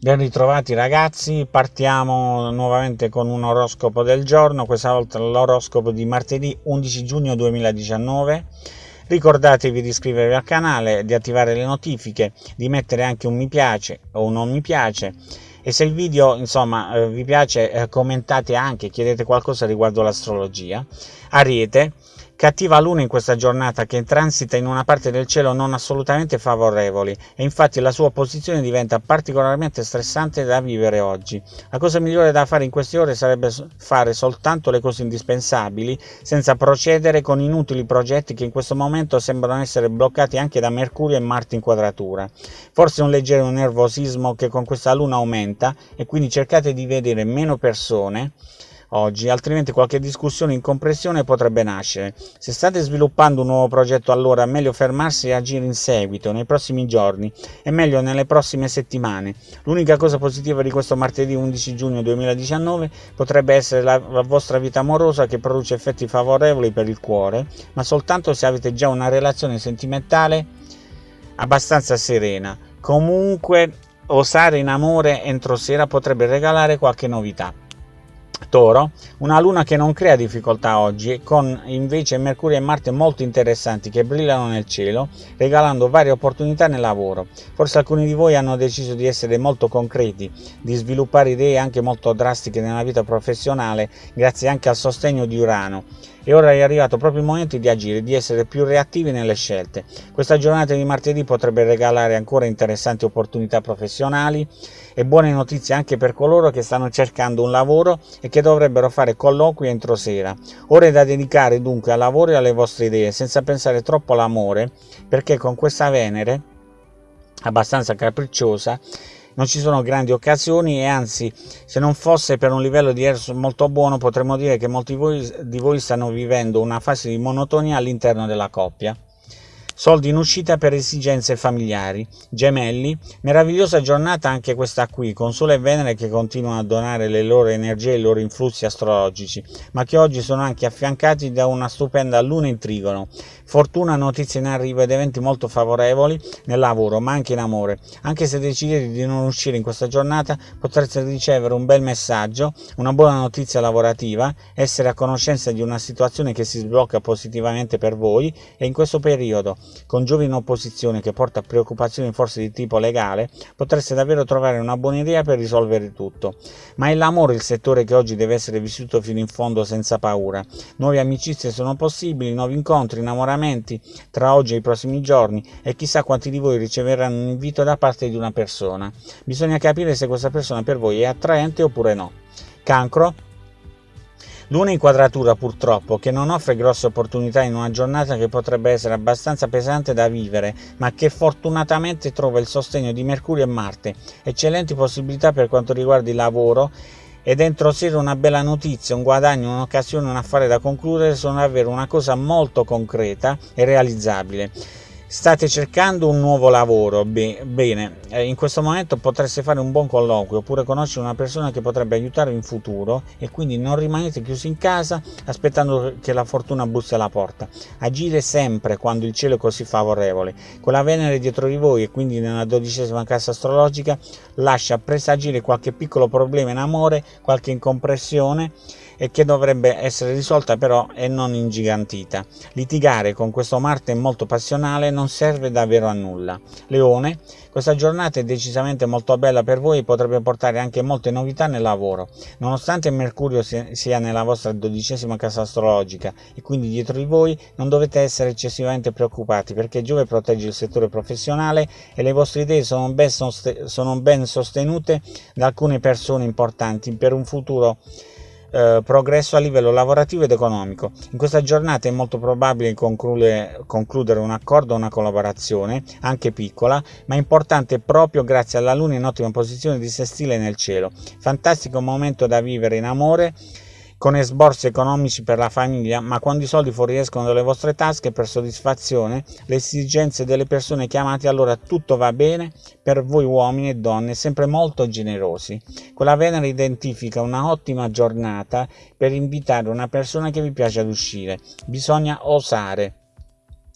Ben ritrovati ragazzi, partiamo nuovamente con un oroscopo del giorno, questa volta l'oroscopo di martedì 11 giugno 2019. Ricordatevi di iscrivervi al canale, di attivare le notifiche, di mettere anche un mi piace o un non mi piace e se il video insomma eh, vi piace eh, commentate anche, chiedete qualcosa riguardo l'astrologia. Ariete, Cattiva luna in questa giornata che transita in una parte del cielo non assolutamente favorevoli e infatti la sua posizione diventa particolarmente stressante da vivere oggi. La cosa migliore da fare in queste ore sarebbe fare soltanto le cose indispensabili senza procedere con inutili progetti che in questo momento sembrano essere bloccati anche da Mercurio e Marte in quadratura. Forse un leggero nervosismo che con questa luna aumenta e quindi cercate di vedere meno persone oggi, altrimenti qualche discussione in compressione potrebbe nascere. Se state sviluppando un nuovo progetto allora è meglio fermarsi e agire in seguito, nei prossimi giorni, e meglio nelle prossime settimane. L'unica cosa positiva di questo martedì 11 giugno 2019 potrebbe essere la, la vostra vita amorosa che produce effetti favorevoli per il cuore, ma soltanto se avete già una relazione sentimentale abbastanza serena. Comunque osare in amore entro sera potrebbe regalare qualche novità. Toro, una luna che non crea difficoltà oggi, con invece Mercurio e Marte molto interessanti che brillano nel cielo, regalando varie opportunità nel lavoro. Forse alcuni di voi hanno deciso di essere molto concreti, di sviluppare idee anche molto drastiche nella vita professionale, grazie anche al sostegno di Urano e ora è arrivato proprio il momento di agire, di essere più reattivi nelle scelte. Questa giornata di martedì potrebbe regalare ancora interessanti opportunità professionali e buone notizie anche per coloro che stanno cercando un lavoro e che dovrebbero fare colloqui entro sera. Ore da dedicare dunque al lavoro e alle vostre idee, senza pensare troppo all'amore, perché con questa Venere abbastanza capricciosa non ci sono grandi occasioni e anzi se non fosse per un livello di Eros molto buono potremmo dire che molti di voi stanno vivendo una fase di monotonia all'interno della coppia soldi in uscita per esigenze familiari, gemelli, meravigliosa giornata anche questa qui, con Sole e Venere che continuano a donare le loro energie e i loro influssi astrologici, ma che oggi sono anche affiancati da una stupenda luna in trigono, fortuna, notizie in arrivo ed eventi molto favorevoli nel lavoro, ma anche in amore. Anche se decidete di non uscire in questa giornata, potrete ricevere un bel messaggio, una buona notizia lavorativa, essere a conoscenza di una situazione che si sblocca positivamente per voi e in questo periodo con Giove in opposizione che porta preoccupazioni forse di tipo legale, potreste davvero trovare una buona idea per risolvere tutto. Ma è l'amore il settore che oggi deve essere vissuto fino in fondo senza paura. Nuove amicizie sono possibili, nuovi incontri, innamoramenti tra oggi e i prossimi giorni e chissà quanti di voi riceveranno un invito da parte di una persona. Bisogna capire se questa persona per voi è attraente oppure no. Cancro Luna in quadratura purtroppo, che non offre grosse opportunità in una giornata che potrebbe essere abbastanza pesante da vivere, ma che fortunatamente trova il sostegno di Mercurio e Marte, eccellenti possibilità per quanto riguarda il lavoro e dentro sera una bella notizia, un guadagno, un'occasione, un affare da concludere sono davvero una cosa molto concreta e realizzabile. State cercando un nuovo lavoro? Bene, eh, in questo momento potreste fare un buon colloquio oppure conoscere una persona che potrebbe aiutarvi in futuro e quindi non rimanete chiusi in casa aspettando che la fortuna bussi alla porta. Agire sempre quando il cielo è così favorevole. Con la Venere dietro di voi e quindi nella dodicesima casa astrologica lascia presagire qualche piccolo problema in amore, qualche incompressione e che dovrebbe essere risolta però e non ingigantita. Litigare con questo Marte molto passionale non serve davvero a nulla. Leone, questa giornata è decisamente molto bella per voi e potrebbe portare anche molte novità nel lavoro. Nonostante Mercurio sia nella vostra dodicesima casa astrologica e quindi dietro di voi, non dovete essere eccessivamente preoccupati perché Giove protegge il settore professionale e le vostre idee sono ben, sostenute da alcune persone importanti per un futuro eh, progresso a livello lavorativo ed economico. In questa giornata è molto probabile concludere, concludere un accordo o una collaborazione, anche piccola, ma importante proprio grazie alla Luna in ottima posizione di sestile nel cielo. Fantastico momento da vivere in amore con esborsi economici per la famiglia, ma quando i soldi fuoriescono dalle vostre tasche per soddisfazione le esigenze delle persone chiamate, allora tutto va bene per voi uomini e donne, sempre molto generosi. Quella Venere identifica una ottima giornata per invitare una persona che vi piace ad uscire. Bisogna osare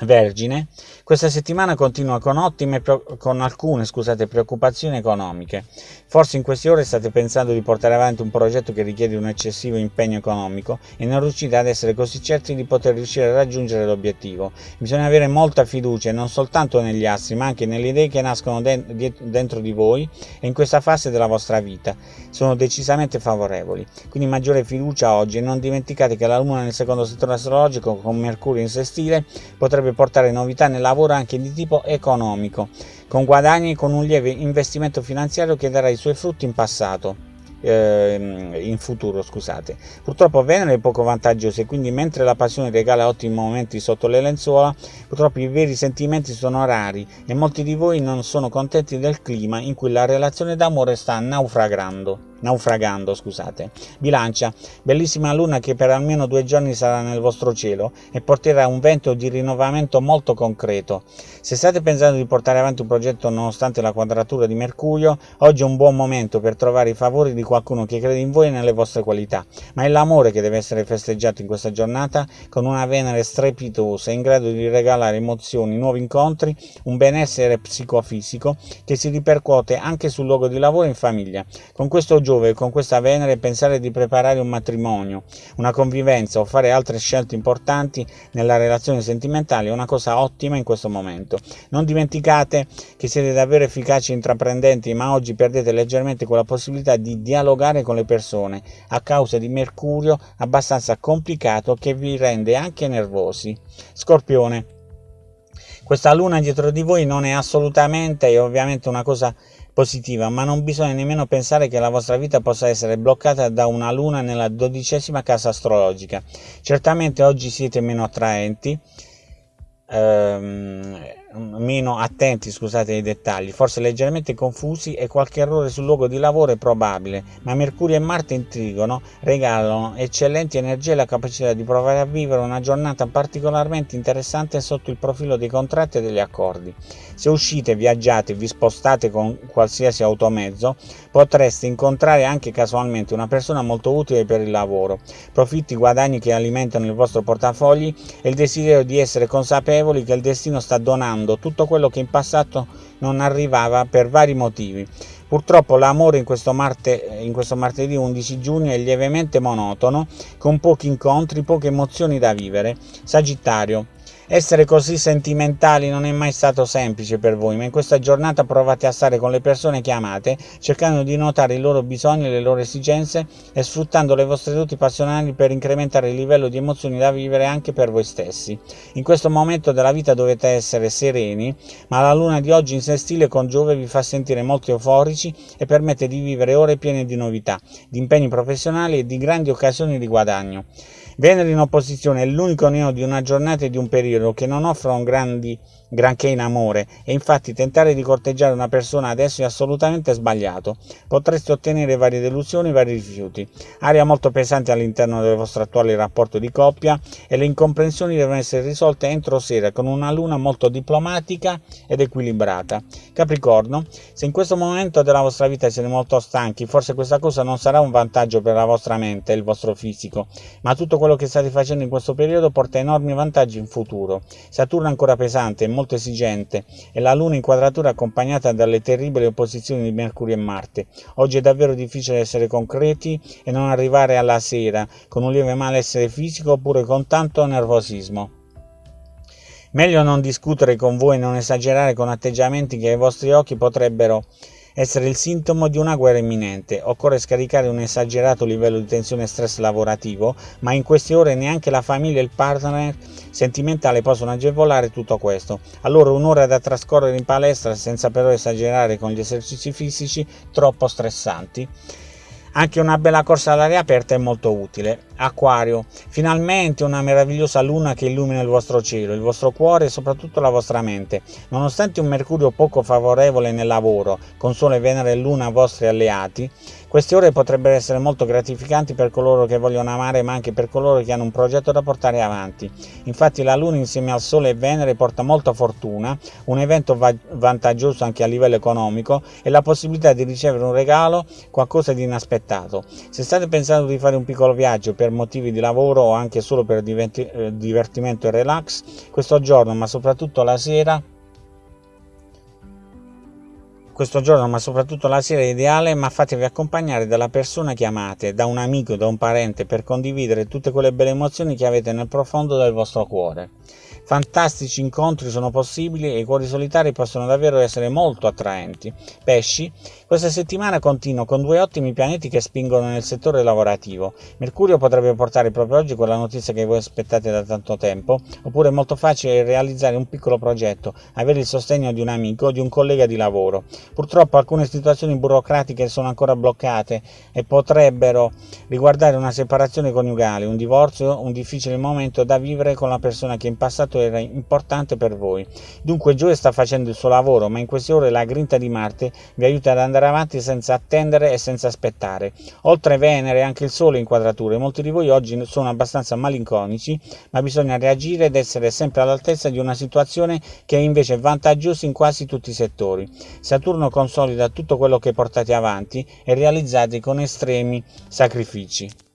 Vergine, questa settimana continua con, ottime, con alcune scusate, preoccupazioni economiche. Forse in queste ore state pensando di portare avanti un progetto che richiede un eccessivo impegno economico e non riuscite ad essere così certi di poter riuscire a raggiungere l'obiettivo. Bisogna avere molta fiducia non soltanto negli astri, ma anche nelle idee che nascono dentro di voi e in questa fase della vostra vita. Sono decisamente favorevoli. Quindi maggiore fiducia oggi e non dimenticate che la Luna nel secondo settore astrologico con Mercurio in sestile potrebbe potrebbe portare novità nel lavoro anche di tipo economico, con guadagni e con un lieve investimento finanziario che darà i suoi frutti in passato ehm, in futuro scusate. Purtroppo Venere è poco vantaggioso e quindi mentre la passione regala ottimi momenti sotto le lenzuola purtroppo i veri sentimenti sono rari e molti di voi non sono contenti del clima in cui la relazione d'amore sta naufragando naufragando, scusate. Bilancia, bellissima luna che per almeno due giorni sarà nel vostro cielo e porterà un vento di rinnovamento molto concreto. Se state pensando di portare avanti un progetto nonostante la quadratura di Mercurio, oggi è un buon momento per trovare i favori di qualcuno che crede in voi e nelle vostre qualità, ma è l'amore che deve essere festeggiato in questa giornata con una Venere strepitosa in grado di regalare emozioni, nuovi incontri, un benessere psicofisico che si ripercuote anche sul luogo di lavoro e in famiglia. Con questo Giove con questa Venere pensare di preparare un matrimonio, una convivenza o fare altre scelte importanti nella relazione sentimentale è una cosa ottima in questo momento. Non dimenticate che siete davvero efficaci e intraprendenti, ma oggi perdete leggermente quella possibilità di dialogare con le persone a causa di Mercurio abbastanza complicato che vi rende anche nervosi. Scorpione. Questa luna dietro di voi non è assolutamente e ovviamente una cosa positiva, ma non bisogna nemmeno pensare che la vostra vita possa essere bloccata da una luna nella dodicesima casa astrologica. Certamente oggi siete meno attraenti, ehm, meno attenti scusate ai dettagli, forse leggermente confusi e qualche errore sul luogo di lavoro è probabile, ma Mercurio e Marte in trigono regalano eccellenti energie e la capacità di provare a vivere una giornata particolarmente interessante sotto il profilo dei contratti e degli accordi. Se uscite, viaggiate, vi spostate con qualsiasi automezzo, potreste incontrare anche casualmente una persona molto utile per il lavoro, profitti guadagni che alimentano il vostro portafogli e il desiderio di essere consapevoli che il destino sta donando mondo tutto quello che in passato non arrivava per vari motivi. Purtroppo l'amore in in questo martedì 11 giugno è lievemente monotono, con pochi incontri, poche emozioni da vivere. Sagittario, essere così sentimentali non è mai stato semplice per voi, ma in questa giornata provate a stare con le persone che amate, cercando di notare i loro bisogni e le loro esigenze e sfruttando le vostre doti passionali per incrementare il livello di emozioni da vivere anche per voi stessi. In questo momento della vita dovete essere sereni, ma la luna di oggi in sestile con Giove vi fa sentire molto euforici e permette di vivere ore piene di novità, di impegni professionali e di grandi occasioni di guadagno. Venere in opposizione è l'unico neo di una giornata e di un periodo che non offrono grandi granché in amore e infatti tentare di corteggiare una persona adesso è assolutamente sbagliato. Potreste ottenere varie delusioni, vari rifiuti. Aria molto pesante all'interno del vostro attuale rapporto di coppia e le incomprensioni devono essere risolte entro sera con una luna molto diplomatica ed equilibrata. Capricorno, se in questo momento della vostra vita siete molto stanchi, forse questa cosa non sarà un vantaggio per la vostra mente e il vostro fisico, ma tutto quello che state facendo in questo periodo porta enormi vantaggi in futuro. Saturno è ancora pesante molto esigente e la Luna in quadratura accompagnata dalle terribili opposizioni di Mercurio e Marte. Oggi è davvero difficile essere concreti e non arrivare alla sera con un lieve malessere fisico oppure con tanto nervosismo. Meglio non discutere con voi e non esagerare con atteggiamenti che ai vostri occhi potrebbero essere il sintomo di una guerra imminente. Occorre scaricare un esagerato livello di tensione e stress lavorativo, ma in queste ore neanche la famiglia e il partner sentimentale possono agevolare tutto questo. Allora un'ora da trascorrere in palestra senza però esagerare con gli esercizi fisici troppo stressanti. Anche una bella corsa all'aria aperta è molto utile. Acquario, finalmente una meravigliosa luna che illumina il vostro cielo, il vostro cuore e soprattutto la vostra mente. Nonostante un Mercurio poco favorevole nel lavoro, con Sole, Venere e Luna vostri alleati, queste ore potrebbero essere molto gratificanti per coloro che vogliono amare, ma anche per coloro che hanno un progetto da portare avanti. Infatti la Luna insieme al Sole e Venere porta molta fortuna, un evento va vantaggioso anche a livello economico e la possibilità di ricevere un regalo, qualcosa di inaspettato. Se state pensando di fare un piccolo viaggio per motivi di lavoro o anche solo per eh, divertimento e relax, questo giorno, ma soprattutto la sera, questo giorno, ma soprattutto la sera è ideale, ma fatevi accompagnare dalla persona che amate, da un amico, da un parente, per condividere tutte quelle belle emozioni che avete nel profondo del vostro cuore. Fantastici incontri sono possibili e i cuori solitari possono davvero essere molto attraenti. Pesci, questa settimana continuo con due ottimi pianeti che spingono nel settore lavorativo. Mercurio potrebbe portare proprio oggi quella notizia che voi aspettate da tanto tempo, oppure è molto facile realizzare un piccolo progetto, avere il sostegno di un amico o di un collega di lavoro. Purtroppo alcune situazioni burocratiche sono ancora bloccate e potrebbero riguardare una separazione coniugale, un divorzio, un difficile momento da vivere con la persona che in passato quanto era importante per voi. Dunque Giove sta facendo il suo lavoro, ma in queste ore la grinta di Marte vi aiuta ad andare avanti senza attendere e senza aspettare. Oltre Venere anche il Sole in quadrature. Molti di voi oggi sono abbastanza malinconici, ma bisogna reagire ed essere sempre all'altezza di una situazione che è invece vantaggiosa in quasi tutti i settori. Saturno consolida tutto quello che portate avanti e realizzate con estremi sacrifici.